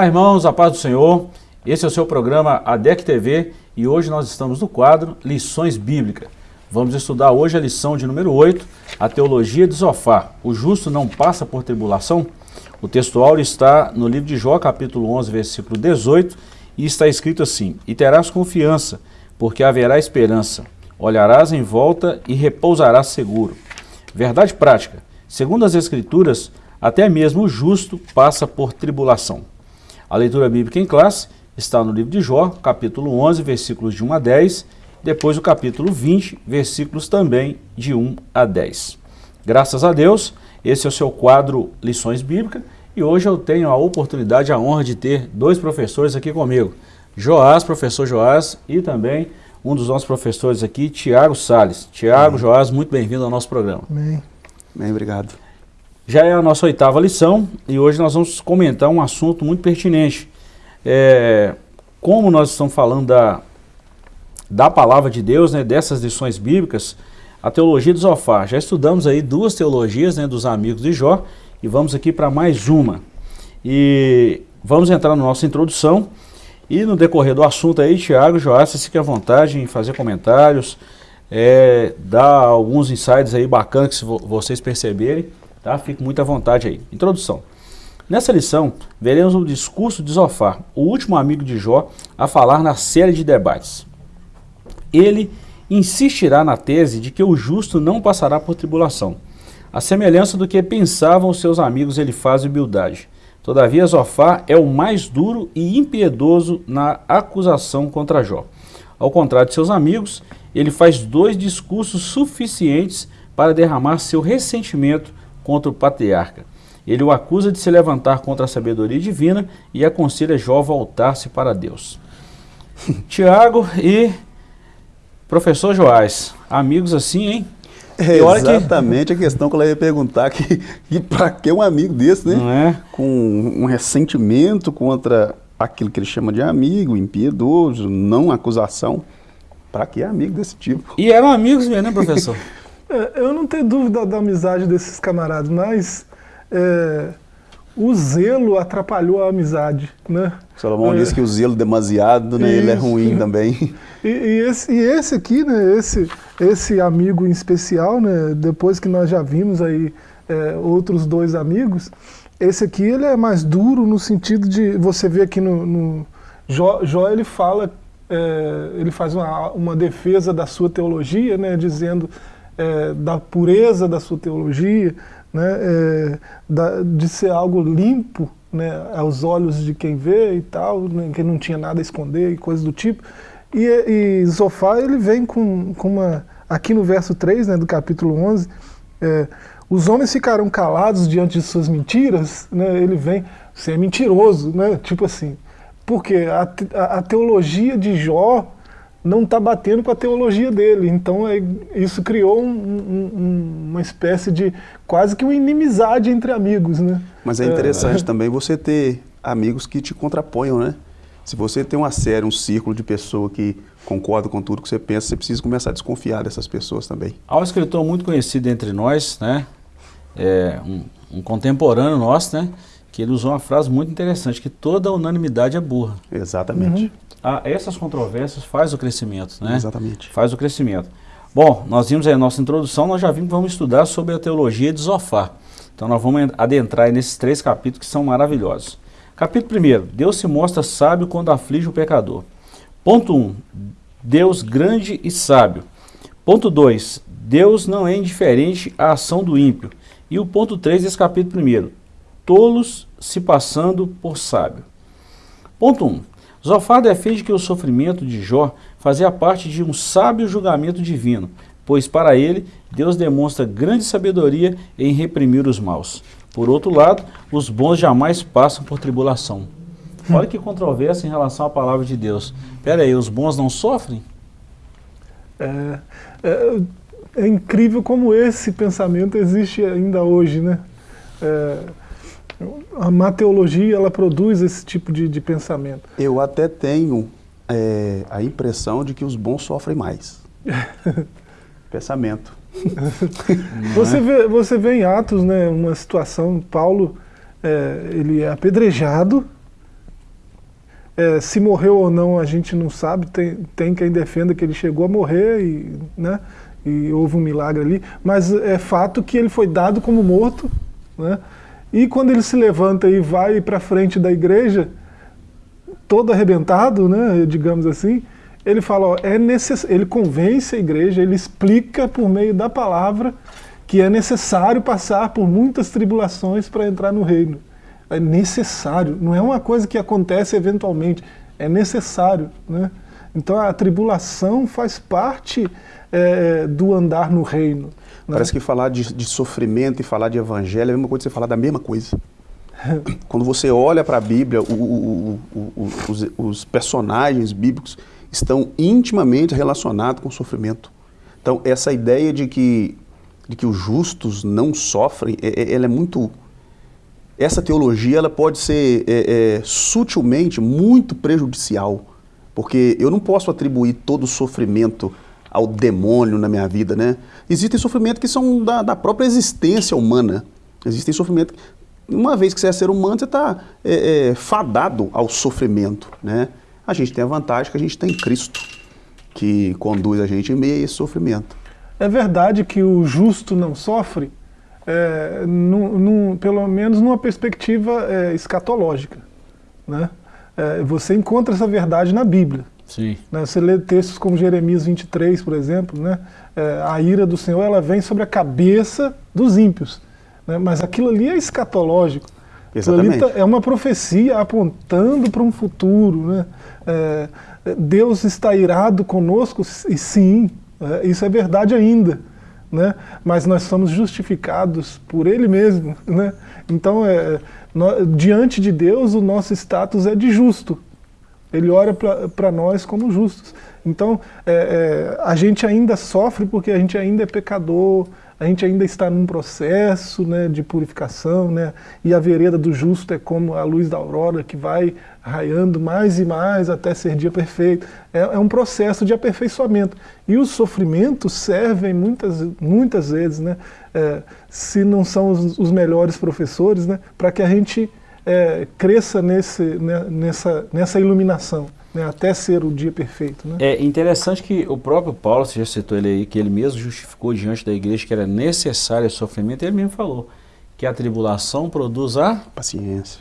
Olá irmãos, a paz do Senhor. Esse é o seu programa ADEC TV e hoje nós estamos no quadro Lições Bíblicas. Vamos estudar hoje a lição de número 8, a teologia de Zofar. O justo não passa por tribulação? O textual está no livro de Jó, capítulo 11, versículo 18, e está escrito assim, E terás confiança, porque haverá esperança. Olharás em volta e repousarás seguro. Verdade prática. Segundo as Escrituras, até mesmo o justo passa por tribulação. A leitura bíblica em classe está no livro de Jó, capítulo 11, versículos de 1 a 10, depois o capítulo 20, versículos também de 1 a 10. Graças a Deus, esse é o seu quadro Lições Bíblicas e hoje eu tenho a oportunidade, a honra de ter dois professores aqui comigo. Joás, professor Joás, e também um dos nossos professores aqui, Tiago Sales. Tiago, Joás, muito bem-vindo ao nosso programa. Bem. Bem, obrigado. Já é a nossa oitava lição e hoje nós vamos comentar um assunto muito pertinente. É, como nós estamos falando da, da palavra de Deus, né, dessas lições bíblicas, a teologia de Zofar. Já estudamos aí duas teologias né, dos amigos de Jó e vamos aqui para mais uma. E vamos entrar na nossa introdução e no decorrer do assunto aí, Tiago, Joás, fique à vontade em fazer comentários, é, dar alguns insights aí bacanas que vocês perceberem Tá? Fique muito à vontade aí. Introdução. Nessa lição, veremos o discurso de Zofar, o último amigo de Jó, a falar na série de debates. Ele insistirá na tese de que o justo não passará por tribulação, a semelhança do que pensavam seus amigos Elifaz e Bildade. Todavia, Zofar é o mais duro e impiedoso na acusação contra Jó. Ao contrário de seus amigos, ele faz dois discursos suficientes para derramar seu ressentimento contra o patriarca. Ele o acusa de se levantar contra a sabedoria divina e aconselha Jó a voltar-se para Deus. Tiago e professor Joás, amigos assim, hein? É exatamente que... a questão que ela ia perguntar, que, que para que um amigo desse, né? É? Com um ressentimento contra aquilo que ele chama de amigo, impiedoso, não acusação. Para que amigo desse tipo? E eram amigos mesmo, né, professor? É, eu não tenho dúvida da amizade desses camaradas, mas é, o zelo atrapalhou a amizade, né? Salomão é, disse que o zelo demasiado, né, ele é ruim também. E, e, esse, e esse aqui, né, esse, esse amigo em especial, né, depois que nós já vimos aí é, outros dois amigos, esse aqui ele é mais duro no sentido de, você vê aqui no, no Jó, Jó ele fala, é, ele faz uma, uma defesa da sua teologia, né, dizendo é, da pureza da sua teologia, né, é, da, de ser algo limpo né, aos olhos de quem vê e tal, né, que não tinha nada a esconder e coisas do tipo. E, e Zofar, ele vem com, com uma... Aqui no verso 3 né, do capítulo 11, é, os homens ficarão calados diante de suas mentiras, né, ele vem, você é mentiroso, né, tipo assim. Porque a, a, a teologia de Jó não está batendo com a teologia dele. Então é, isso criou um, um, uma espécie de quase que uma inimizade entre amigos. Né? Mas é interessante é, também você ter amigos que te contraponham, né? Se você tem uma série, um círculo de pessoas que concordam com tudo que você pensa, você precisa começar a desconfiar dessas pessoas também. Há um escritor muito conhecido entre nós, né? É, um, um contemporâneo nosso, né? Que ele usou uma frase muito interessante, que toda unanimidade é burra. Exatamente. Uhum a, essas controvérsias faz o crescimento, né? Exatamente. Faz o crescimento. Bom, nós vimos aí a nossa introdução, nós já vimos que vamos estudar sobre a teologia de Zofar. Então nós vamos adentrar nesses três capítulos que são maravilhosos. Capítulo 1, Deus se mostra sábio quando aflige o pecador. Ponto 1, um, Deus grande e sábio. Ponto 2, Deus não é indiferente à ação do ímpio. E o ponto 3 desse capítulo 1, tolos se passando por sábio. Ponto 1, um, Zofar defende que o sofrimento de Jó fazia parte de um sábio julgamento divino, pois para ele, Deus demonstra grande sabedoria em reprimir os maus. Por outro lado, os bons jamais passam por tribulação. Olha que controvérsia em relação à palavra de Deus. Espera aí, os bons não sofrem? É, é, é, incrível como esse pensamento existe ainda hoje, né? É, a mateologia ela produz esse tipo de, de pensamento. Eu até tenho é, a impressão de que os bons sofrem mais. pensamento. você, vê, você vê em Atos né, uma situação, Paulo é, ele é apedrejado, é, se morreu ou não a gente não sabe, tem, tem quem defenda que ele chegou a morrer e, né, e houve um milagre ali, mas é fato que ele foi dado como morto, né, e quando ele se levanta e vai para frente da igreja, todo arrebentado, né, digamos assim, ele fala, ó, é necess... ele convence a igreja, ele explica por meio da palavra que é necessário passar por muitas tribulações para entrar no reino. É necessário, não é uma coisa que acontece eventualmente, é necessário. Né? Então a tribulação faz parte é, do andar no reino. Né? Parece que falar de, de, sofrimento e falar de evangelho é a mesma coisa que você falar da mesma coisa. Quando você olha para a Bíblia, o, o, o, os, os personagens bíblicos estão intimamente relacionados com o sofrimento. Então, essa ideia de que de que os justos não sofrem, é, é, ela é muito... Essa teologia ela pode ser é, é, sutilmente muito prejudicial, porque eu não posso atribuir todo o sofrimento ao demônio na minha vida, né? Existem sofrimentos que são da, da própria existência humana. Existem sofrimentos... Uma vez que você é ser humano, você está é, é, fadado ao sofrimento, né? A gente tem a vantagem que a gente tem Cristo, que conduz a gente em meio a esse sofrimento. É verdade que o justo não sofre, é, pelo menos numa perspectiva é, escatológica. Né? É, você encontra essa verdade na Bíblia. Sim. Né? Você lê textos como Jeremias 23, por exemplo, né? É, a ira do Senhor ela vem sobre a cabeça dos ímpios. Né? Mas aquilo ali é escatológico. Exatamente. Tá, é uma profecia apontando para um futuro. Né? É, Deus está irado conosco, e sim, é, isso é verdade ainda, né? mas nós somos justificados por Ele mesmo. Né? Então, é, diante de Deus, o nosso status é de justo. Ele olha para nós como justos. Então, é, é, a gente ainda sofre porque a gente ainda é pecador, a gente ainda está num processo né, de purificação, né, e a vereda do justo é como a luz da aurora que vai raiando mais e mais até ser dia perfeito. É, é um processo de aperfeiçoamento. E os sofrimentos servem muitas, muitas vezes, né, é, se não são os, os melhores professores, né, para que a gente é, cresça nesse, né, nessa, nessa iluminação né, até ser o dia perfeito. Né? É interessante que o próprio Paulo, você já citou ele aí, que ele mesmo justificou diante da igreja que era necessário esse sofrimento, ele mesmo falou que a tribulação produz a... Paciência.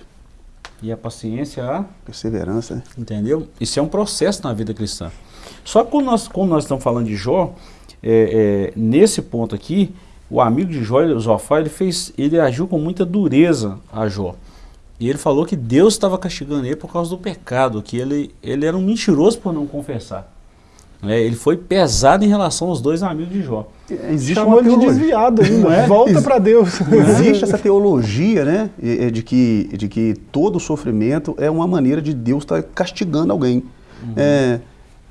E a paciência a... Perseverança. Né? Entendeu? Isso é um processo na vida cristã. Só que quando nós, como nós estamos falando de Jó, é, é, nesse ponto aqui, o amigo de Jó, Zofá, ele, fez, ele agiu com muita dureza a Jó. E ele falou que Deus estava castigando ele por causa do pecado, que ele, ele era um mentiroso por não confessar. É, ele foi pesado em relação aos dois amigos de Jó. Existe Chamou uma de desviado ainda, é? volta para Deus. Existe essa teologia né, de, que, de que todo sofrimento é uma maneira de Deus estar tá castigando alguém. Uhum. É,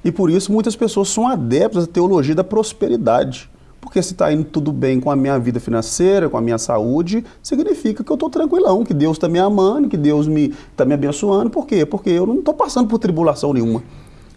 e por isso muitas pessoas são adeptas da teologia da prosperidade. Porque se está indo tudo bem com a minha vida financeira, com a minha saúde, significa que eu estou tranquilão, que Deus está me amando, que Deus está me, tá me abençoando. Por quê? Porque eu não estou passando por tribulação nenhuma.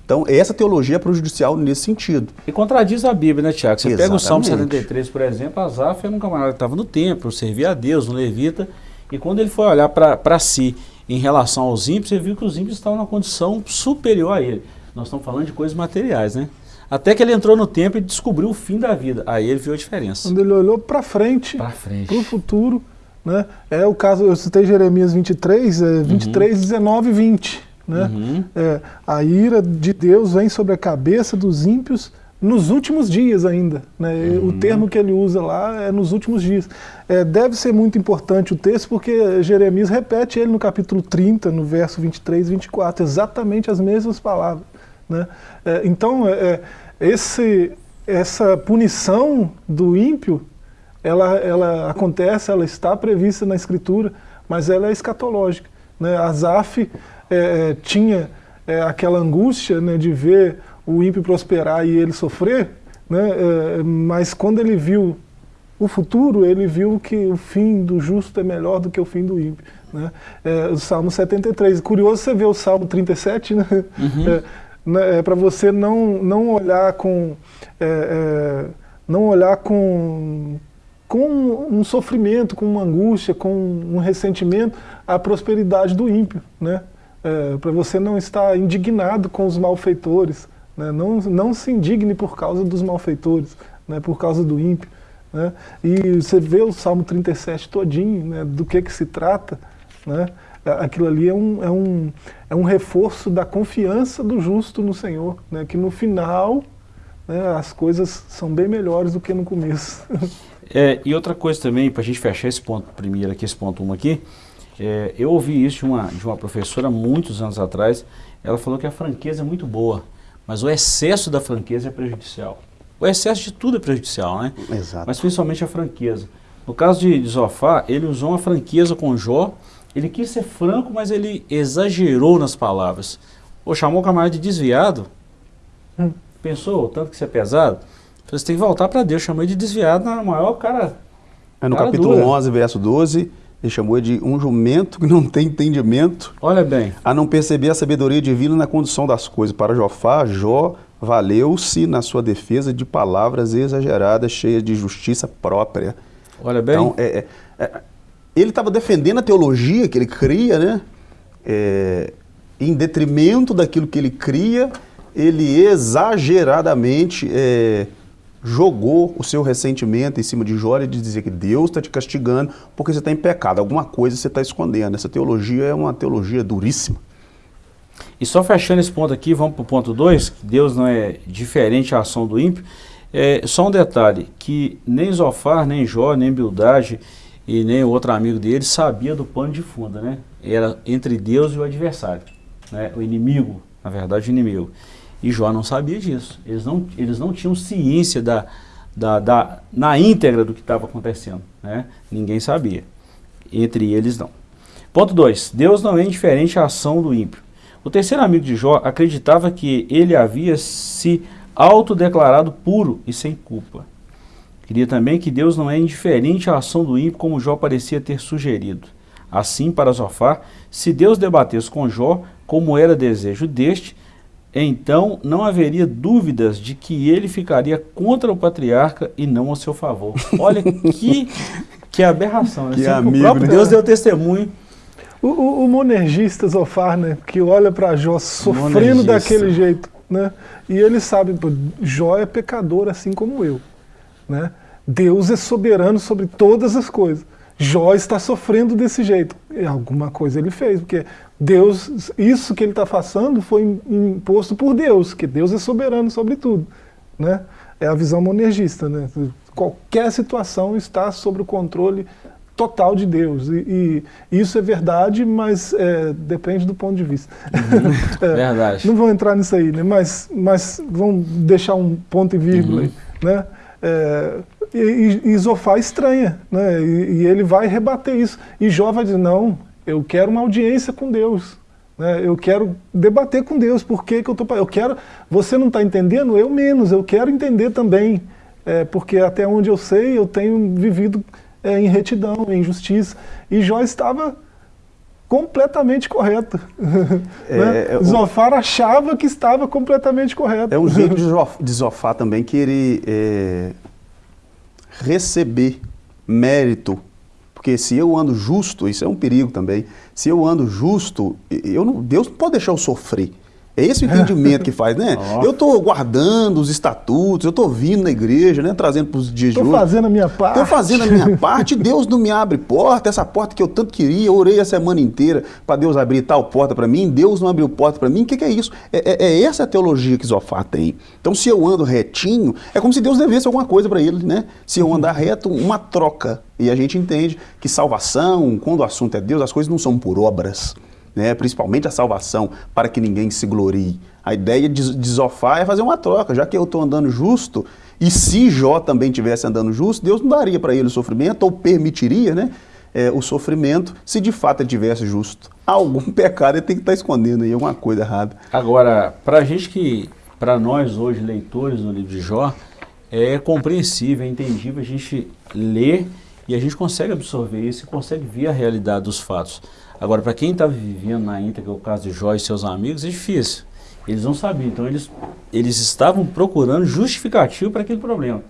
Então, essa teologia é prejudicial nesse sentido. E contradiz a Bíblia, né, Tiago? Você Exatamente. pega o Salmo 73, por exemplo, Asaf era um camarada que estava no templo, servia a Deus, um levita, e quando ele foi olhar para si em relação aos ímpios, ele viu que os ímpios estavam numa condição superior a ele. Nós estamos falando de coisas materiais, né? Até que ele entrou no templo e descobriu o fim da vida. Aí ele viu a diferença. Quando ele olhou para frente, para frente, para o futuro, né? É o caso, eu citei Jeremias 23, é 23, uhum. 19 e 20. Né? Uhum. É, a ira de Deus vem sobre a cabeça dos ímpios nos últimos dias ainda. Né? Uhum. O termo que ele usa lá é nos últimos dias. É, deve ser muito importante o texto porque Jeremias repete ele no capítulo 30, no verso 23 e 24, exatamente as mesmas palavras. Né? É, então, é, é, esse, essa punição do ímpio, ela, ela acontece, ela está prevista na Escritura, mas ela é escatológica. Né? Asaf é, é, tinha é, aquela angústia né, de ver o ímpio prosperar e ele sofrer, né? mas quando ele viu o futuro, ele viu que o fim do justo é melhor do que o fim do ímpio. Né? É, o Salmo 73. Curioso você ver o Salmo 37, né? Uhum. É, né, é, para você não, não olhar com é, é, não olhar com, com um sofrimento, com uma angústia, com um ressentimento a prosperidade do ímpio, né? é, para você não estar indignado com os malfeitores, né? não, não se indigne por causa dos malfeitores, né? por causa do ímpio. Né? E você vê o Salmo 37 todinho, né? do que, que se trata, né? Aquilo ali é um, é, um, é um reforço da confiança do justo no Senhor, né? que no final né, as coisas são bem melhores do que no começo. É, e outra coisa também, para a gente fechar esse ponto primeiro aqui, esse ponto 1 um aqui, é, eu ouvi isso de uma, de uma professora muitos anos atrás, ela falou que a franqueza é muito boa, mas o excesso da franqueza é prejudicial. O excesso de tudo é prejudicial, né? Exato. Mas principalmente a franqueza. No caso de, de Zofá, ele usou uma franqueza com Jó, ele quis ser franco, mas ele exagerou nas palavras. Ou chamou o camarada de desviado. Hum. Pensou tanto que você é pesado? Você tem que voltar para Deus, chamou ele de desviado na maior cara. É no cara capítulo dura. 11, verso 12, ele chamou de um jumento que não tem entendimento. Olha bem. A não perceber a sabedoria divina na condução das coisas. Para Jofá, Jó valeu-se na sua defesa de palavras exageradas, cheias de justiça própria. Olha bem. Então, é, é, é ele estava defendendo a teologia que ele cria, né? É, em detrimento daquilo que ele cria, ele exageradamente é, jogou o seu ressentimento em cima de Jó e de dizer que Deus está te castigando porque você está em pecado, alguma coisa você está escondendo. Essa teologia é uma teologia duríssima. E só fechando esse ponto aqui, vamos para o ponto 2, que Deus não é diferente à ação do ímpio. É, só um detalhe, que nem Zofar, nem Jó, nem Bildade e nem o outro amigo dele sabia do pano de fundo, né? Era entre Deus e o adversário, né? o inimigo, na verdade o inimigo. E Jó não sabia disso. Eles não, eles não tinham ciência da, da, da, na íntegra do que estava acontecendo. Né? Ninguém sabia. Entre eles não. Ponto 2. Deus não é indiferente à ação do ímpio. O terceiro amigo de Jó acreditava que ele havia se autodeclarado puro e sem culpa. Queria também que Deus não é indiferente à ação do ímpio como Jó parecia ter sugerido. Assim, para Zofar, se Deus debatesse com Jó, como era desejo deste, então não haveria dúvidas de que ele ficaria contra o patriarca e não a seu favor. Olha que, que aberração, né? Que amigo, o próprio né? Deus deu testemunho. O, o, o monergista Zofar, né, que olha para Jó sofrendo daquele jeito, né, e ele sabe, Jó é pecador assim como eu, né, Deus é soberano sobre todas as coisas. Jó está sofrendo desse jeito. E alguma coisa ele fez, porque Deus, isso que ele está passando foi imposto por Deus, que Deus é soberano sobre tudo. Né? É a visão monergista. Né? Qualquer situação está sob o controle total de Deus. E, e isso é verdade, mas é, depende do ponto de vista. Uhum, é, verdade. Não vou entrar nisso aí, né? mas, mas vamos deixar um ponto e vírgula uhum. aí. Né? É, e, e estranha, né? E, e, ele vai rebater isso. E Jó vai dizer, não, eu quero uma audiência com Deus. Né? Eu quero debater com Deus, por que, que eu estou... Eu quero... Você não está entendendo? Eu menos, eu quero entender também. É, porque até onde eu sei, eu tenho vivido é, em retidão, em justiça. E Jó estava completamente correto. É, né? É, Zofar achava que estava completamente correto. É um jeito de Zofar também que ele é, receber mérito. Porque se eu ando justo, isso é um perigo também, se eu ando justo, eu não, Deus não pode deixar eu sofrer. É esse o entendimento que faz, né? Oh. Eu estou guardando os estatutos, eu estou vindo na igreja, né? Trazendo para os dias tô de hoje. Estou fazendo a minha parte. Estou fazendo a minha parte, Deus não me abre porta, essa porta que eu tanto queria, eu orei a semana inteira para Deus abrir tal porta para mim, Deus não abriu porta para mim, o que, que, é isso? É, é, é, essa a teologia que Zofá tem. Então se eu ando retinho, é como se Deus devesse alguma coisa para ele, né? Se eu andar reto, uma troca. E a gente entende que salvação, quando o assunto é Deus, as coisas não são por obras né, principalmente a salvação, para que ninguém se glorie. A ideia de, de é fazer uma troca, já que eu estou andando justo, e se Jó também estivesse andando justo, Deus não daria para ele o sofrimento, ou permitiria né, é, o sofrimento, se de fato ele estivesse justo. Algum pecado ele tem que estar tá escondendo aí, alguma coisa errada. Agora, para a gente que, para nós hoje, leitores do livro de Jó, é compreensível, é entendível a gente ler e a gente consegue absorver isso e consegue ver a realidade dos fatos. Agora, para quem está vivendo na íntegra, é o caso de Jó e seus amigos, é difícil. Eles não sabiam, então eles, eles estavam procurando justificativo para aquele problema.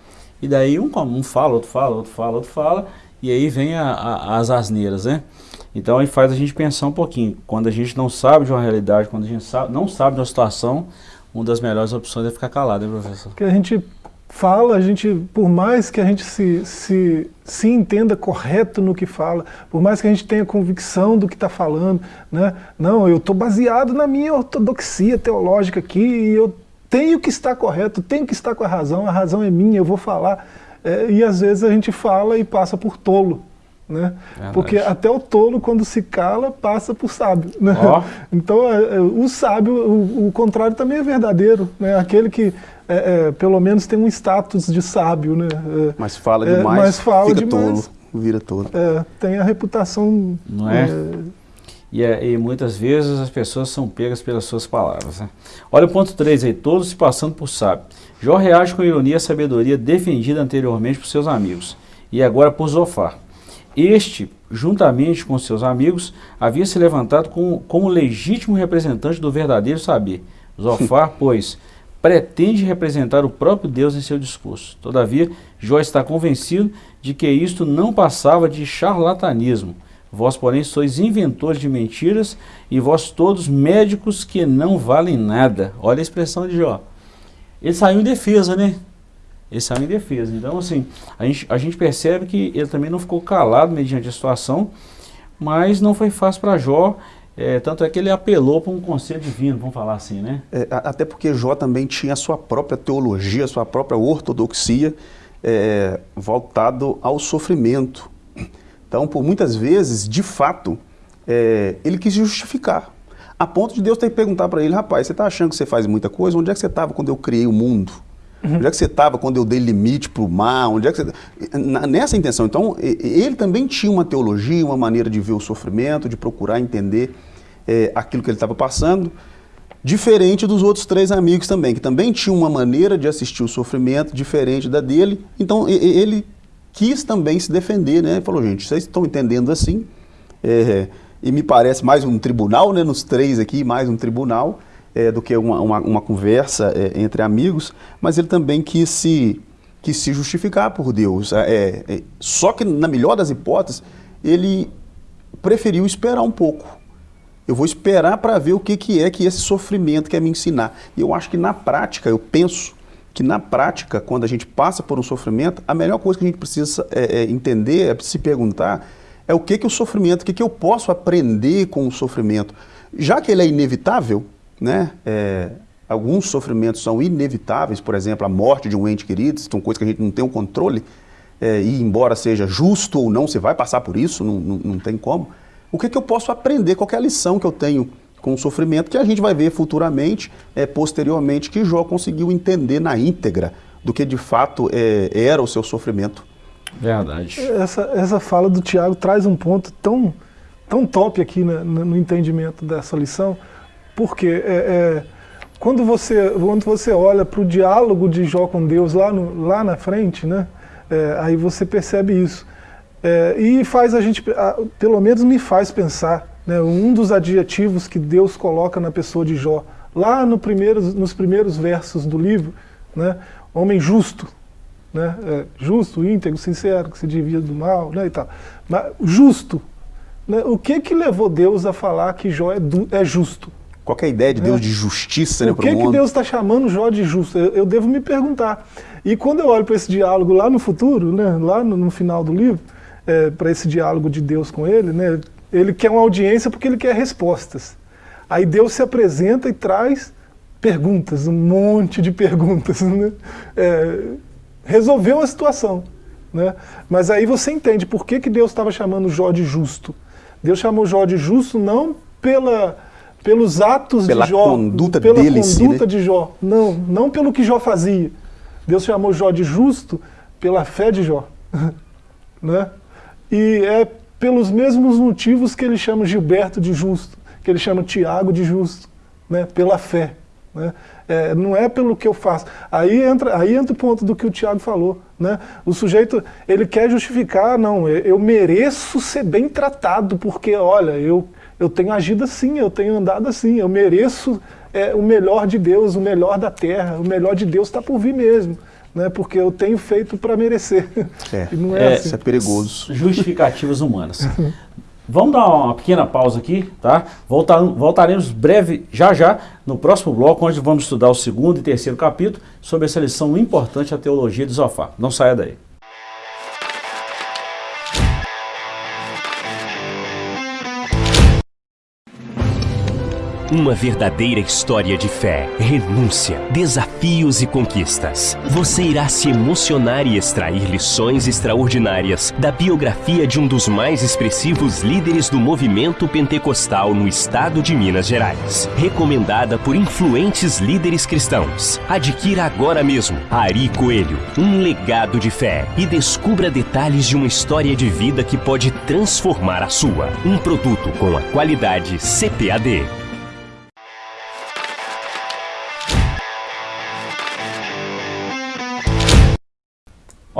E daí um, um fala, outro fala, outro fala, outro fala, e aí vem a, a, as asneiras, né? Então aí faz a gente pensar um pouquinho. Quando a gente não sabe de uma realidade, quando a gente sabe, não sabe de uma situação, uma das melhores opções é ficar calado, professor? Porque a gente fala, a gente, por mais que a gente se, se, se entenda correto no que fala, por mais que a gente tenha convicção do que está falando, né? não, eu estou baseado na minha ortodoxia teológica aqui e eu tenho que estar correto, tenho que estar com a razão, a razão é minha, eu vou falar. É, e às vezes a gente fala e passa por tolo. Né? Porque até o tolo, quando se cala, passa por sábio. Né? Oh. Então, é, é, o sábio, o, o, contrário também é verdadeiro. Né? Aquele que, é, é, pelo menos, tem um status de sábio. Né? É, mas fala demais, mas fala fica demais, tolo, vira tolo. tem a reputação... Não é? E, e, muitas vezes as pessoas são pegas pelas suas palavras. Né? Olha o ponto 3 aí, todos se passando por sábio. Jó reage com ironia à sabedoria defendida anteriormente por seus amigos, e agora por Zofar. Este, juntamente com seus amigos, havia se levantado como, como legítimo representante do verdadeiro saber. Zofar, pois, pretende representar o próprio Deus em seu discurso. Todavia, Jó está convencido de que isto não passava de charlatanismo. Vós, porém, sois inventores de mentiras e vós todos médicos que não valem nada. Olha a expressão de Jó. Ele saiu em defesa, né? Ele saiu em defesa. Então, assim, a gente, a gente percebe que ele também não ficou calado mediante a situação, mas não foi fácil para Jó, é, tanto é que ele apelou para um conselho divino, vamos falar assim, né? É, até porque Jó também tinha a sua própria teologia, a sua própria ortodoxia, é, voltado ao sofrimento. Então, por muitas vezes, de fato, é, ele quis justificar. A ponto de Deus ter que perguntar para ele, rapaz, você está achando que você faz muita coisa? Onde é que você estava quando eu criei o mundo? Uhum. Onde é que você estava quando eu dei limite para o mar? Onde é que você... Nessa intenção. Então, ele também tinha uma teologia, uma maneira de ver o sofrimento, de procurar entender é, aquilo que ele estava passando, diferente dos outros três amigos também, que também tinham uma maneira de assistir o sofrimento diferente da dele. Então, ele quis também se defender, né? Ele falou, gente, vocês estão entendendo assim, é, e me parece mais um tribunal, né? Nos três aqui, mais um tribunal é, do que uma, uma, uma conversa é, entre amigos, mas ele também quis se, quis se justificar por Deus. É, é, só que, na melhor das hipóteses, ele preferiu esperar um pouco. Eu vou esperar para ver o que, que é que esse sofrimento quer me ensinar. E eu acho que na prática, eu penso que na prática, quando a gente passa por um sofrimento, a melhor coisa que a gente precisa é, é entender, é se perguntar, é o que, que o sofrimento, o que, que eu posso aprender com o sofrimento. Já que ele é inevitável, né? É, alguns sofrimentos são inevitáveis, por exemplo, a morte de um ente querido, são coisas que a gente não tem o um controle, é, e embora seja justo ou não, você vai passar por isso, não, não, não tem como. O que, que eu posso aprender? Qual é a lição que eu tenho com o sofrimento que a gente vai ver futuramente, é, posteriormente, que Jó conseguiu entender na íntegra do que de fato é, era o seu sofrimento. Verdade. Essa, essa fala do Tiago traz um ponto tão, tão top aqui né, no entendimento dessa lição, porque é, é, quando, você, quando você olha para o diálogo de Jó com Deus lá, no, lá na frente, né, é, aí você percebe isso. É, e faz a gente, pelo menos me faz pensar, né, um dos adjetivos que Deus coloca na pessoa de Jó, lá no nos primeiros versos do livro, né, homem justo, né, é, justo, íntegro, sincero, que se divide do mal, né, e tal. Mas justo, né, o que que levou Deus a falar que Jó é, é justo? Qual é a ideia de Deus é. de justiça né, para o que, que Deus está chamando Jó de justo? Eu, eu, devo me perguntar. E quando eu olho para esse diálogo lá no futuro, né, lá no, no final do livro, é, para esse diálogo de Deus com ele, né, ele quer uma audiência porque ele quer respostas. Aí Deus se apresenta e traz perguntas, um monte de perguntas. Né? É, resolveu a situação. Né? Mas aí você entende por que, que Deus estava chamando Jó de justo. Deus chamou Jó de justo não pela pelos atos pela de Jó, conduta pela dele conduta né? de Jó. Não, não pelo que Jó fazia. Deus chamou Jó de justo pela fé de Jó. né? E é pelos mesmos motivos que ele chama Gilberto de justo, que ele chama Tiago de justo, né? pela fé. Né? É, não é pelo que eu faço. Aí entra, aí entra o ponto do que o Tiago falou. Né? O sujeito, ele quer justificar, não, eu mereço ser bem tratado, porque, olha, eu, eu tenho agido assim, eu tenho andado assim, eu mereço é, o melhor de Deus, o melhor da terra, o melhor de Deus está por vir mesmo. Né, porque eu tenho feito para merecer. É, não é, é, assim. isso é perigoso. Justificativas humanas. Vamos dar uma pequena pausa aqui, tá? Voltar, voltaremos breve, já já, no próximo bloco, onde vamos estudar o segundo e terceiro capítulo sobre essa lição importante, a teologia de Zofar. Não saia daí. Uma verdadeira história de fé, renúncia, desafios e conquistas. Você irá se emocionar e extrair lições extraordinárias da biografia de um dos mais expressivos líderes do movimento pentecostal no estado de Minas Gerais. Recomendada por influentes líderes cristãos. Adquira agora mesmo Ari Coelho, um legado de fé e descubra detalhes de uma história de vida que pode transformar a sua. Um produto com a qualidade CPAD.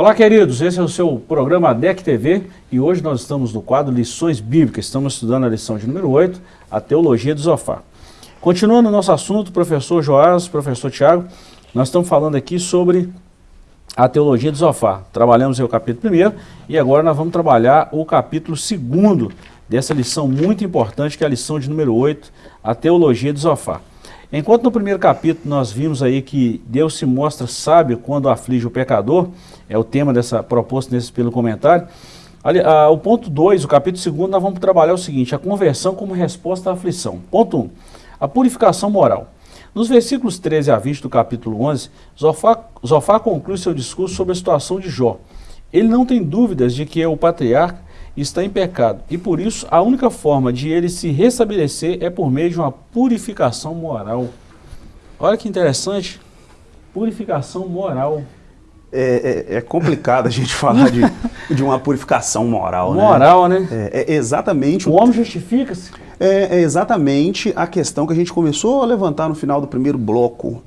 Olá, queridos. Esse é o seu programa DEC TV e hoje nós estamos no quadro Lições Bíblicas. Estamos estudando a lição de número 8, a Teologia do Zofar. Continuando o nosso assunto, professor Joás, professor Tiago, nós estamos falando aqui sobre a Teologia do Zofar. Trabalhamos o capítulo 1 e agora nós vamos trabalhar o capítulo 2 dessa lição muito importante, que é a lição de número 8, a Teologia do Zofar. Enquanto no primeiro capítulo nós vimos aí que Deus se mostra sábio quando aflige o pecador, é o tema dessa proposta nesse pelo comentário, ali, a, o ponto 2, o capítulo 2, nós vamos trabalhar o seguinte, a conversão como resposta à aflição. Ponto 1, um, a purificação moral. Nos versículos 13 a 20 do capítulo 11, Zofá, Zofá conclui seu discurso sobre a situação de Jó. Ele não tem dúvidas de que o patriarca está em pecado. E por isso, a única forma de ele se restabelecer é por meio de uma purificação moral. Olha que interessante. Purificação moral. É, é, é complicado a gente falar de, de uma purificação moral, né? Moral, né? É, é exatamente... O homem justifica-se? É, é, exatamente a questão que a gente começou a levantar no final do primeiro bloco.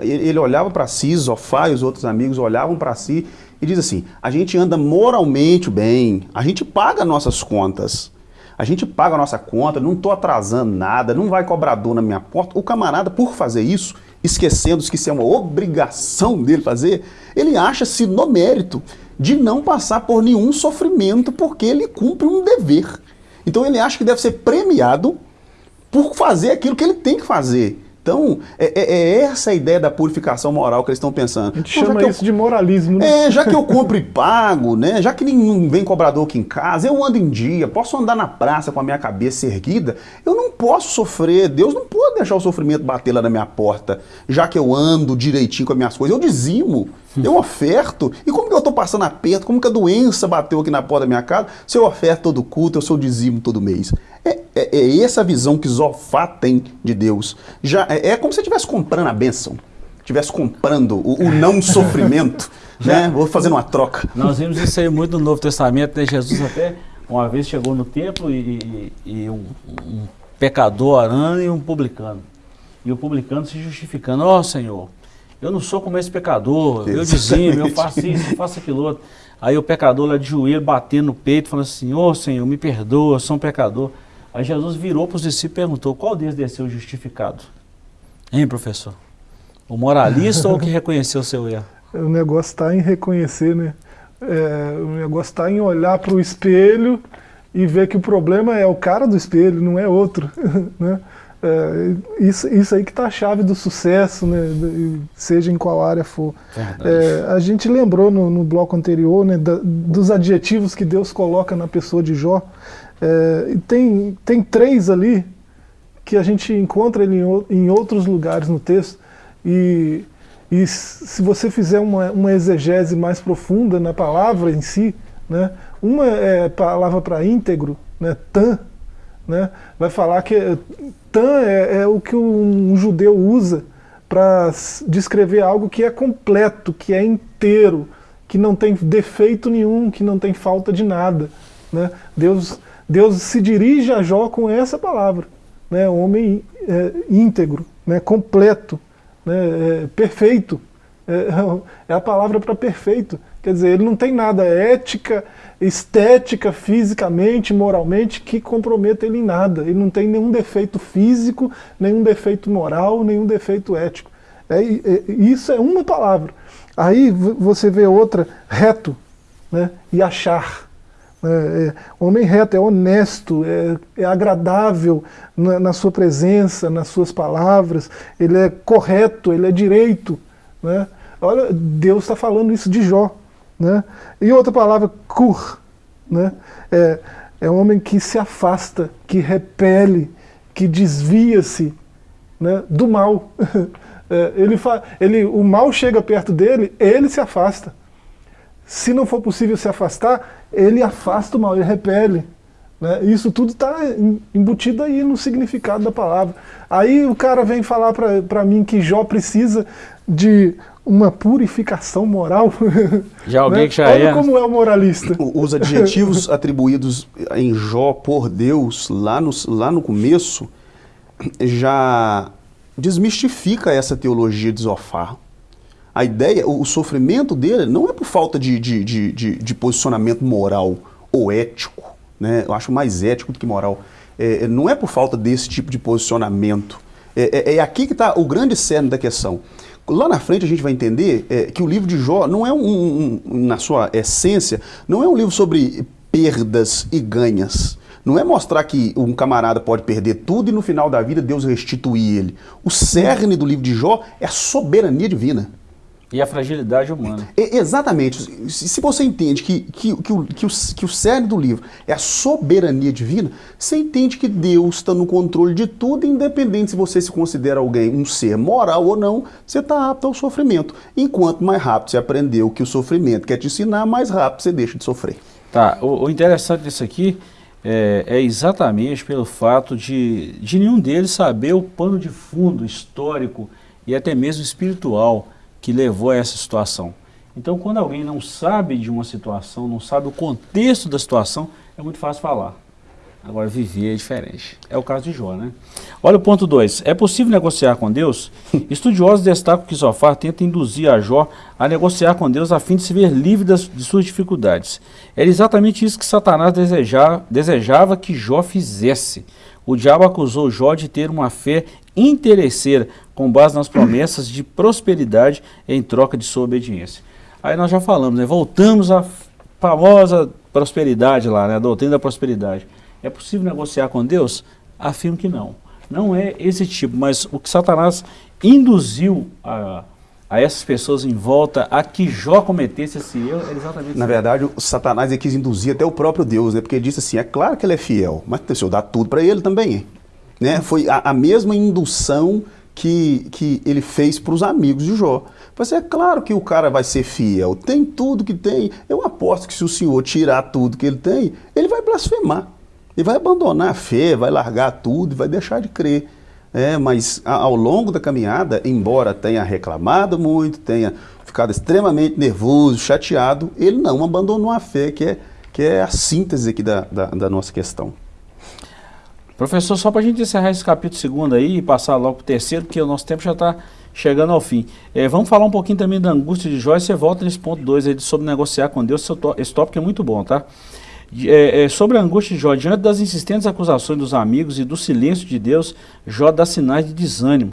Ele olhava para si, Zofá e os outros amigos olhavam para si e diz assim, a gente anda moralmente bem, a gente paga nossas contas, a gente paga a nossa conta, não estou atrasando nada, não vai cobrador na minha porta. O camarada, por fazer isso, esquecendo que isso é uma obrigação dele fazer, ele acha-se no mérito de não passar por nenhum sofrimento porque ele cumpre um dever. Então ele acha que deve ser premiado por fazer aquilo que ele tem que fazer. Então, é, é, é, essa a ideia da purificação moral que eles estão pensando. A gente então, chama isso eu, de moralismo, né? É, já que eu compro e pago, né? Já que nenhum vem cobrador aqui em casa, eu ando em dia, posso andar na praça com a minha cabeça erguida, eu não posso sofrer, Deus não pode deixar o sofrimento bater lá na minha porta, já que eu ando direitinho com as minhas coisas, eu dizimo, eu oferto. E como que eu estou passando aperto? Como que a doença bateu aqui na porta da minha casa? Se eu oferto todo culto, eu sou dizimo todo mês. É, é, essa visão que Zofá tem de Deus. Já, é, é como se estivesse comprando a bênção. Estivesse comprando o, o não sofrimento. né? Vou fazendo uma troca. Nós vimos isso aí muito no Novo Testamento, né? Jesus até uma vez chegou no templo e, e, e um, um, pecador orando e um publicano. E o publicano se justificando, ó oh, Senhor, eu não sou como esse pecador, eu dizimo, eu faço isso, eu faço aquilo outro. Aí o pecador lá de joelho, batendo no peito, falando assim, ô oh, Senhor, me perdoa, eu sou um pecador. Aí Jesus virou para os discípulos e perguntou, qual deles desceu justificado? Hein, professor? O moralista ou o que reconheceu o seu erro? O negócio está em reconhecer, né? É, o negócio está em olhar para o espelho e ver que o problema é o cara do espelho, não é outro, né? É, isso, isso aí que está a chave do sucesso, né, seja em qual área for. É, a gente lembrou no, no bloco anterior né, da, dos adjetivos que Deus coloca na pessoa de Jó. É, tem, tem três ali que a gente encontra ele em, em outros lugares no texto. E, e se você fizer uma, uma exegese mais profunda na palavra em si, né, uma é palavra para íntegro, né, tan, né, vai falar que tan é, é o que um, um judeu usa para descrever algo que é completo, que é inteiro, que não tem defeito nenhum, que não tem falta de nada. Né? Deus, Deus se dirige a Jó com essa palavra, né? homem é, íntegro, né? completo, né? É, perfeito. É, é a palavra para perfeito. Quer dizer, ele não tem nada ética, estética, fisicamente, moralmente, que comprometa ele em nada. Ele não tem nenhum defeito físico, nenhum defeito moral, nenhum defeito ético. É, é, isso é uma palavra. Aí você vê outra, reto, né? e achar. É, é, homem reto, é honesto, é, é agradável na, na, sua presença, nas suas palavras, ele é correto, ele é direito. Né? Olha, Deus está falando isso de Jó. Né? E outra palavra, cur, né? é, é um homem que se afasta, que repele, que desvia-se né, do mal. é, ele ele, o mal chega perto dele, ele se afasta. Se não for possível se afastar, ele afasta o mal, ele repele. Né? Isso tudo está embutido aí no significado da palavra. Aí o cara vem falar para mim que Jó precisa de uma purificação moral. Já alguém né? que já Olha é. como é o moralista. Os adjetivos atribuídos em Jó por Deus, lá no, lá no começo, já desmistifica essa teologia de Zofar. A ideia, o, sofrimento dele não é por falta de, de, de, de, de posicionamento moral ou ético, né? eu acho mais ético do que moral. É, não é por falta desse tipo de posicionamento. É, é, é aqui que está o grande cerne da questão. Lá na frente a gente vai entender é, que o livro de Jó não é um, um, um, na sua essência, não é um livro sobre perdas e ganhas. Não é mostrar que um camarada pode perder tudo e no final da vida Deus restituir ele. O cerne do livro de Jó é a soberania divina. E a fragilidade humana. É, exatamente. Se você entende que, que, que, o, que, o, que o cerne do livro é a soberania divina, você entende que Deus está no controle de tudo, independente se você se considera alguém um ser moral ou não, você está apto ao sofrimento. Enquanto mais rápido você aprendeu que o sofrimento quer te ensinar, mais rápido você deixa de sofrer. Tá, o, o interessante disso aqui é, é, exatamente pelo fato de, de nenhum deles saber o pano de fundo histórico e até mesmo espiritual que levou a essa situação. Então, quando alguém não sabe de uma situação, não sabe o contexto da situação, é muito fácil falar. Agora, viver é diferente. É o caso de Jó, né? Olha o ponto 2. É possível negociar com Deus? Estudiosos destacam que Zofar tenta induzir a Jó a negociar com Deus a fim de se ver livre das, de suas dificuldades. Era exatamente isso que Satanás desejava, desejava que Jó fizesse. O diabo acusou Jó de ter uma fé interesseira, com base nas promessas de prosperidade em troca de sua obediência. Aí nós já falamos, né? voltamos à famosa prosperidade lá, né? a doutrina da prosperidade. É possível negociar com Deus? Afirmo que não. Não é esse tipo, mas o que Satanás induziu a, a essas pessoas em volta a que Jó cometesse esse erro é exatamente Na verdade, o Satanás ele quis induzir até o próprio Deus, né? porque ele disse assim, é claro que ele é fiel, mas se eu dar tudo para ele também. Né? Foi a, a mesma indução que, que ele fez para os amigos de Jó. Mas é claro que o cara vai ser fiel, tem tudo que tem. Eu aposto que se o senhor tirar tudo que ele tem, ele vai blasfemar. Ele vai abandonar a fé, vai largar tudo e vai deixar de crer. É, mas ao longo da caminhada, embora tenha reclamado muito, tenha ficado extremamente nervoso, chateado, ele não abandonou a fé, que é, que é a síntese aqui da, da, da nossa questão. Professor, só para a gente encerrar esse capítulo segundo aí e passar logo para o terceiro, porque o nosso tempo já está chegando ao fim. É, vamos falar um pouquinho também da angústia de Jó e você volta nesse ponto 2 aí sobre negociar com Deus, esse tópico é muito bom, tá? É, é, sobre a angústia de Jó, diante das insistentes acusações dos amigos e do silêncio de Deus, Jó dá sinais de desânimo.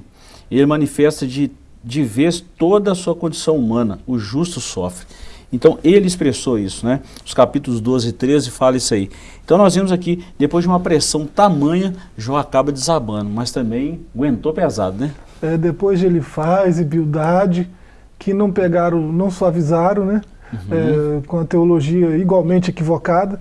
Ele manifesta de, de vez toda a sua condição humana, o justo sofre. Então ele expressou isso, né? Os capítulos 12 e 13 fala isso aí. Então nós vimos aqui, depois de uma pressão tamanha, Jó acaba desabando, mas também aguentou pesado, né? É, depois de ele faz e Bildade, que não pegaram, não suavizaram, né? Uhum. É, com a teologia igualmente equivocada,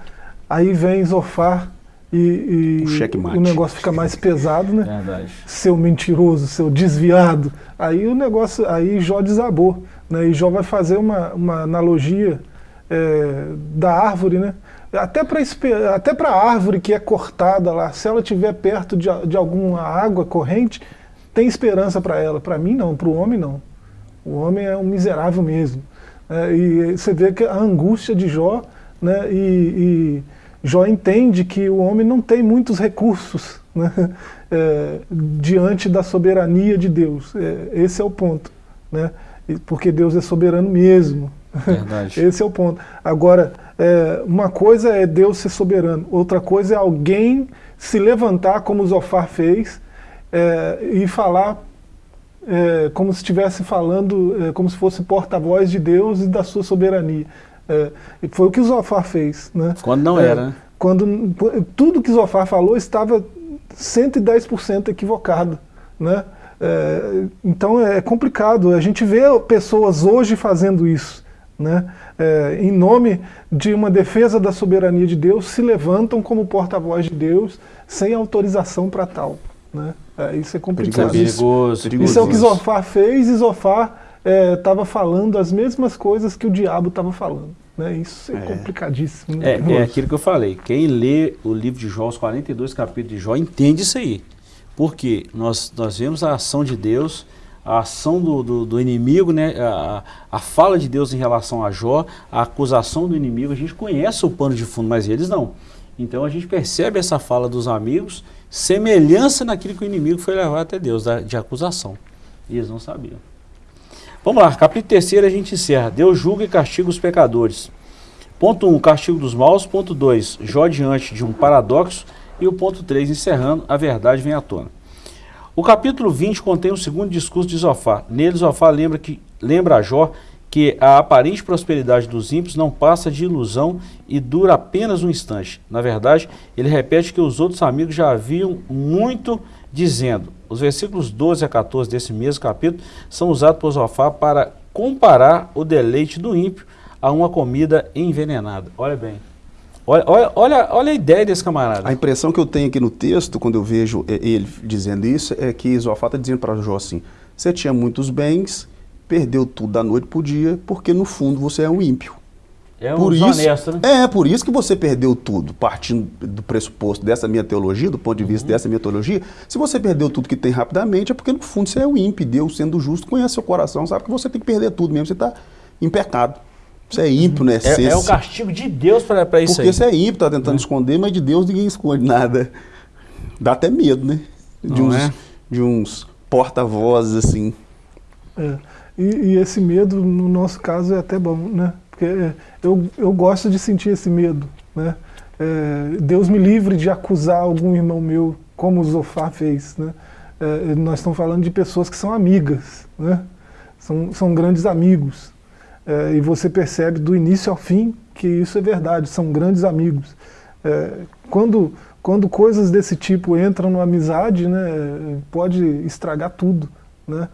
aí vem Zofar e, e o, o, negócio fica mais pesado, né? Verdade. Seu mentiroso, seu desviado. Aí o negócio, aí Jó desabou. Né? E Jó vai fazer uma, uma analogia é, da árvore, né? Até para até a árvore que é cortada lá, se ela estiver perto de, de alguma água corrente, tem esperança para ela. Para mim não, para o homem não. O homem é um miserável mesmo. É, e você vê que a angústia de Jó, né, e, e Jó entende que o homem não tem muitos recursos né, é, diante da soberania de Deus. É, esse é o ponto. Né? porque Deus é soberano mesmo. Verdade. Esse é o ponto. Agora, é, uma coisa é Deus ser soberano, outra coisa é alguém se levantar, como Zofar fez, é, e falar é, como se estivesse falando, é, como se fosse porta-voz de Deus e da sua soberania. É, foi o que Zofar fez. Né? Quando não é, era, né? Quando tudo que Zofar falou estava 110% equivocado. Né? É, então é complicado. A gente vê pessoas hoje fazendo isso. Né? É, em nome de uma defesa da soberania de Deus, se levantam como porta-voz de Deus sem autorização para tal. Né? É, isso é complicado. Perigoso, perigoso. Isso é o que Zofar fez e Zofar estava é, falando as mesmas coisas que o diabo estava falando. Né? Isso é, é. complicadíssimo. É, é aquilo que eu falei. Quem lê o livro de Jó, os 42 capítulos de Jó, entende isso aí. Porque nós, nós vemos a ação de Deus, a ação do, do, do inimigo, né? A, a, fala de Deus em relação a Jó, a acusação do inimigo, a gente conhece o pano de fundo, mas eles não. Então a gente percebe essa fala dos amigos, semelhança naquilo que o inimigo foi levar até Deus, de acusação. E eles não sabiam. Vamos lá, capítulo 3 a gente encerra. Deus julga e castiga os pecadores. Ponto 1, um, castigo dos maus. Ponto 2, Jó diante de um paradoxo e o ponto 3, encerrando, a verdade vem à tona. O capítulo 20 contém o segundo discurso de Zofá. Nele, Zofá lembra, que, lembra a Jó que a aparente prosperidade dos ímpios não passa de ilusão e dura apenas um instante. Na verdade, ele repete que os outros amigos já haviam muito dizendo. Os versículos 12 a 14 desse mesmo capítulo são usados por Zofá para comparar o deleite do ímpio a uma comida envenenada. Olha bem. Olha, olha, olha, olha, a ideia desse camarada. A impressão que eu tenho aqui no texto, quando eu vejo ele dizendo isso, é que Zofá está dizendo para Jó assim, você tinha muitos bens, perdeu tudo da noite para o dia, porque no fundo você é um ímpio. É um por isso, honesto, né? É, por isso que você perdeu tudo, partindo do pressuposto dessa minha teologia, do ponto de vista uhum. dessa minha teologia. Se você perdeu tudo que tem rapidamente, é porque no fundo você é o ímpio. Deus, sendo justo, conhece seu coração, sabe que você tem que perder tudo mesmo, você está em pecado. Você é ímpio na essência. É, é o castigo de Deus para isso Porque aí. você é ímpio, está tentando é. esconder, mas de Deus ninguém esconde nada. Dá até medo, né? De Não uns, é? de uns porta-vozes assim. É. E, e, esse medo, no nosso caso, é até bom, né? Porque é, eu, eu gosto de sentir esse medo, né? É, Deus me livre de acusar algum irmão meu, como o Zofar fez, né? É, nós estamos falando de pessoas que são amigas, né? São, são grandes amigos. É, e você percebe do início ao fim que isso é verdade, são grandes amigos. É, quando, quando coisas desse tipo entram na amizade, né, pode estragar tudo. Né?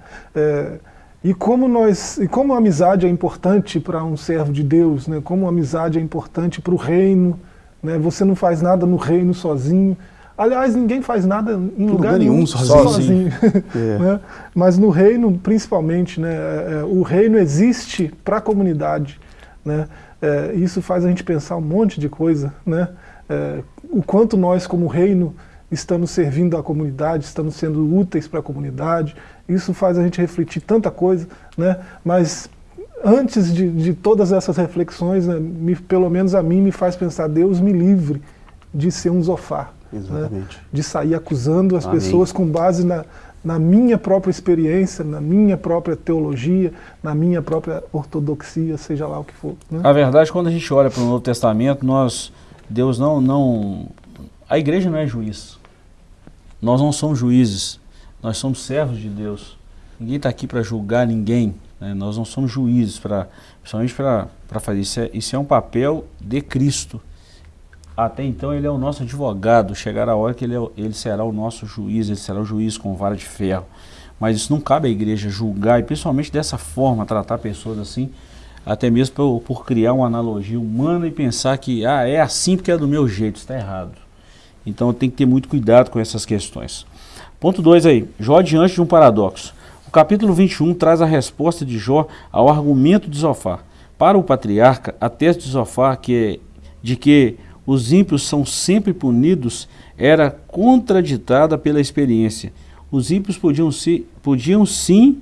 E como, nós, e como a amizade é importante para um servo de Deus, né, como a amizade é importante para o reino, né, você não faz nada no reino sozinho, Aliás, ninguém faz nada em lugar, lugar nenhum sozinho. sozinho. É. né? Mas no reino, principalmente, né, é, é, o reino existe para a comunidade. Né? É, isso faz a gente pensar um monte de coisa. Né? É, o quanto nós, como reino, estamos servindo a comunidade, estamos sendo úteis para a comunidade. Isso faz a gente refletir tanta coisa. Né? Mas antes de, de todas essas reflexões, né, me, pelo menos a mim me faz pensar, Deus me livre de ser um zofar. Né? De sair acusando as Amém. pessoas com base na, na minha própria experiência, na minha própria teologia, na minha própria ortodoxia, seja lá o que for. Né? A verdade, quando a gente olha para o Novo Testamento, nós, Deus não, não... A igreja não é juiz. Nós não somos juízes. Nós somos servos de Deus. Ninguém está aqui para julgar ninguém. Né? Nós não somos juízes, pra, principalmente para fazer isso. É, isso é um papel de Cristo. Até então ele é o nosso advogado, chegará a hora que ele, é, ele será o nosso juiz, ele será o juiz com vara de ferro. Mas isso não cabe à igreja julgar, e principalmente dessa forma, tratar pessoas assim, até mesmo por, por criar uma analogia humana e pensar que ah, é assim porque é do meu jeito, está errado. Então tem que ter muito cuidado com essas questões. Ponto 2 aí, Jó diante de um paradoxo. O capítulo 21 traz a resposta de Jó ao argumento de Zofar. Para o patriarca, a tese de Zofar que, de que os ímpios são sempre punidos era contraditada pela experiência. Os ímpios podiam, ser, podiam sim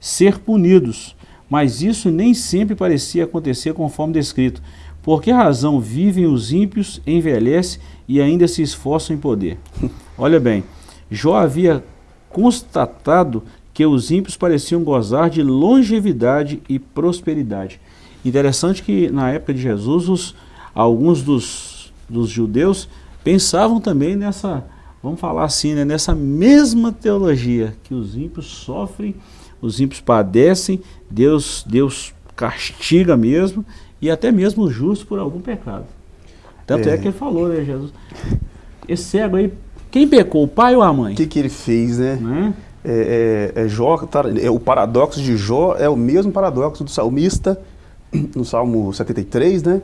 ser punidos, mas isso nem sempre parecia acontecer conforme descrito. Por que razão vivem os ímpios, envelhecem e ainda se esforçam em poder? Olha bem, Jó havia constatado que os ímpios pareciam gozar de longevidade e prosperidade. Interessante que na época de Jesus os, alguns dos, dos judeus pensavam também nessa, vamos falar assim, né, nessa mesma teologia, que os ímpios sofrem, os ímpios padecem, Deus, Deus castiga mesmo, e até mesmo o justo por algum pecado. Tanto é, é que ele falou, né, Jesus? Esse cego aí, quem pecou, o pai ou a mãe? O que, que ele fez, né? né? É, é, é, Jó, tá, é, o paradoxo de Jó é o mesmo paradoxo do salmista, no Salmo 73, né?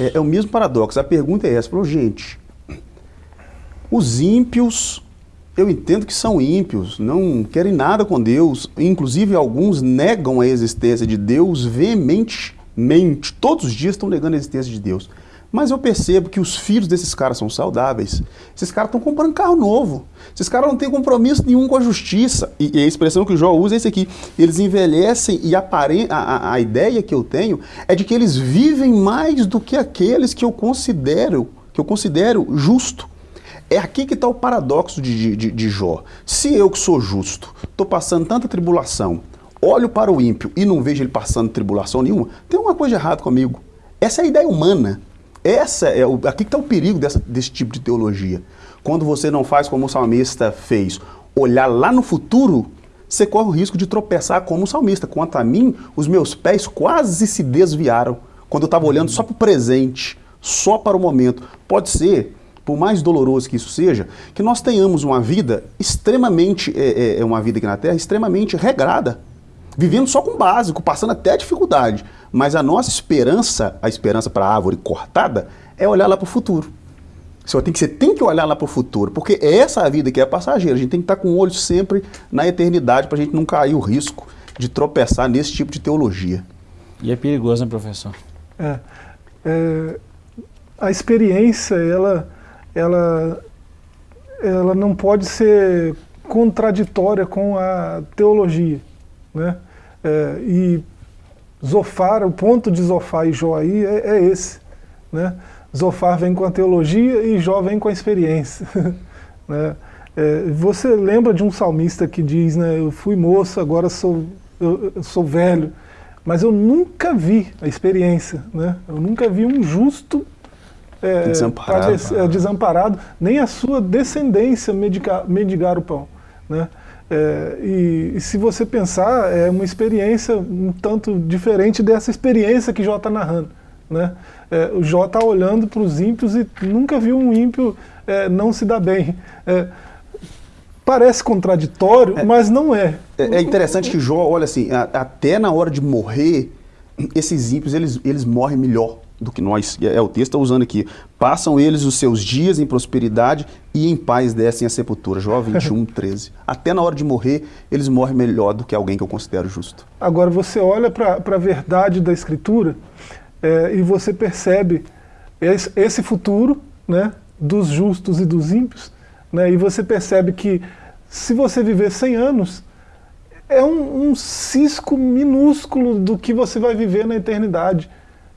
É, é, o mesmo paradoxo. A pergunta é essa, falou, gente, os ímpios, eu entendo que são ímpios, não querem nada com Deus, inclusive alguns negam a existência de Deus veementemente, todos os dias estão negando a existência de Deus. Mas eu percebo que os filhos desses caras são saudáveis. Esses caras estão comprando carro novo. Esses caras não têm compromisso nenhum com a justiça. E, e a expressão que o Jó usa é esse aqui. Eles envelhecem e a, a, a ideia que eu tenho é de que eles vivem mais do que aqueles que eu considero, que eu considero justo. É aqui que está o paradoxo de, de, de Jó. Se eu que sou justo, estou passando tanta tribulação, olho para o ímpio e não vejo ele passando tribulação nenhuma, tem uma coisa errada comigo. Essa é a ideia humana. Essa é o, aqui que está o perigo dessa, desse tipo de teologia. Quando você não faz como o salmista fez, olhar lá no futuro, você corre o risco de tropeçar como o salmista. Quanto a mim, os meus pés quase se desviaram quando eu estava olhando só para o presente, só para o momento. Pode ser, por mais doloroso que isso seja, que nós tenhamos uma vida extremamente, é, é, é uma vida aqui na Terra, extremamente regrada vivendo só com o básico, passando até dificuldade. Mas a nossa esperança, a esperança para a árvore cortada, é olhar lá para o futuro. Você tem que, você tem que olhar lá para o futuro, porque é essa a vida que é passageira. A gente tem que estar com o olho sempre na eternidade para a gente não cair o risco de tropeçar nesse tipo de teologia. E é perigoso, né, professor? É, é, a experiência, ela, ela, ela não pode ser contraditória com a teologia. Né? É, e Zofar, o ponto de Zofar e Jó aí é, é esse. Né? Zofar vem com a teologia e Jó vem com a experiência. né? É, você lembra de um salmista que diz, né, eu fui moço, agora sou, eu, eu sou velho, mas eu nunca vi a experiência, né? eu nunca vi um justo é, desamparado. É, desamparado, nem a sua descendência medicar, medigar o pão. Né? É, e, e, se você pensar, é uma experiência um tanto diferente dessa experiência que Jó está narrando. Né? É, o Jó está olhando para os ímpios e nunca viu um ímpio é, não se dar bem. É, parece contraditório, é. mas não é. é. É, interessante que Jó, olha assim, a, até na hora de morrer, esses ímpios eles, eles morrem melhor do que nós, é, é o texto está usando aqui. Passam eles os seus dias em prosperidade e em paz descem a sepultura. Jó 21, 13. Até na hora de morrer, eles morrem melhor do que alguém que eu considero justo. Agora você olha para a verdade da Escritura é, e você percebe esse, esse futuro né, dos justos e dos ímpios, né, e você percebe que se você viver 100 anos, é um, um cisco minúsculo do que você vai viver na eternidade.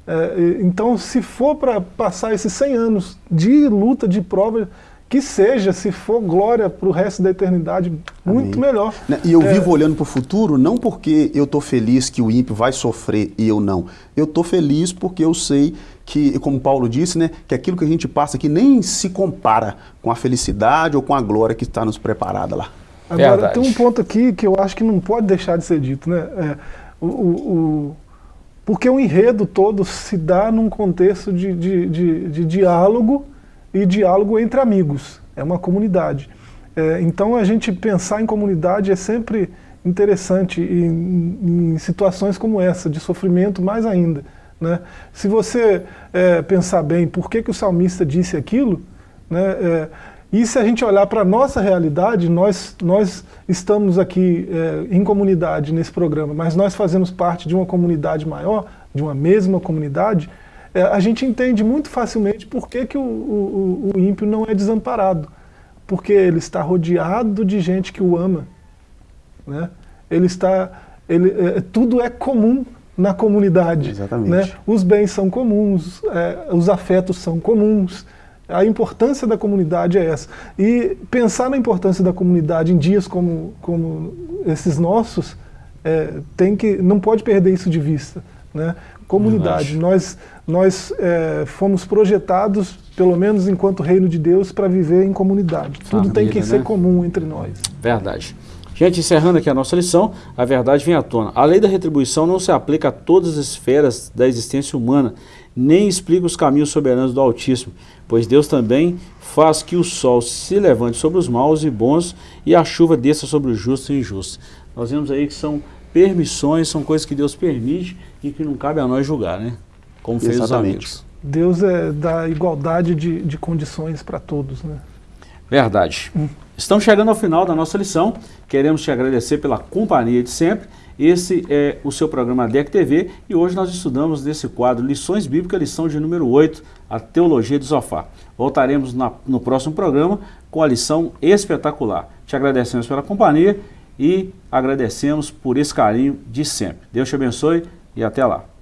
É, então, se for para passar esses 100 anos de luta, de prova, que seja, se for glória para o resto da eternidade, muito Amém. melhor. Né, e eu é... vivo olhando para o futuro, não porque eu estou feliz que o ímpio vai sofrer e eu não. Eu estou feliz porque eu sei que, como Paulo disse, né, que aquilo que a gente passa aqui nem se compara com a felicidade ou com a glória que está nos preparada lá. Agora, Verdade. tem um ponto aqui que eu acho que não pode deixar de ser dito. Né? É, o, o porque o enredo todo se dá num contexto de, de, de, de diálogo e diálogo entre amigos. É uma comunidade. É, então a gente pensar em comunidade é sempre interessante em, em situações como essa, de sofrimento mais ainda. Né? Se você é, pensar bem por que, que o salmista disse aquilo, né, é, e se a gente olhar para a nossa realidade, nós, nós estamos aqui é, em comunidade nesse programa, mas nós fazemos parte de uma comunidade maior, de uma mesma comunidade, é, a gente entende muito facilmente por que, que o, o, o ímpio não é desamparado. Porque ele está rodeado de gente que o ama. Né? Ele está, ele, é, tudo é comum na comunidade. Exatamente. Né? Os bens são comuns, é, os afetos são comuns, a importância da comunidade é essa. E pensar na importância da comunidade em dias como, como esses nossos, é, tem que, não pode perder isso de vista. Né? Comunidade, nós, nós é, fomos projetados, pelo menos enquanto reino de Deus, para viver em comunidade. Família, Tudo tem que né? ser comum entre nós. Verdade. Gente, encerrando aqui a nossa lição, a verdade vem à tona. A lei da retribuição não se aplica a todas as esferas da existência humana, nem explica os caminhos soberanos do Altíssimo, pois Deus também faz que o sol se levante sobre os maus e bons e a chuva desça sobre os justos e injustos. Nós vemos aí que são permissões, são coisas que Deus permite e que não cabe a nós julgar, né? Como fez Exatamente. os amigos. Deus é da igualdade de, de condições para todos, né? Verdade. Hum. Estamos chegando ao final da nossa lição. Queremos te agradecer pela companhia de sempre. Esse é o seu programa DEC TV e hoje nós estudamos nesse quadro Lições Bíblicas, lição de número 8, a Teologia do Sofá. Voltaremos na, no próximo programa com a lição espetacular. Te agradecemos pela companhia e agradecemos por esse carinho de sempre. Deus te abençoe e até lá.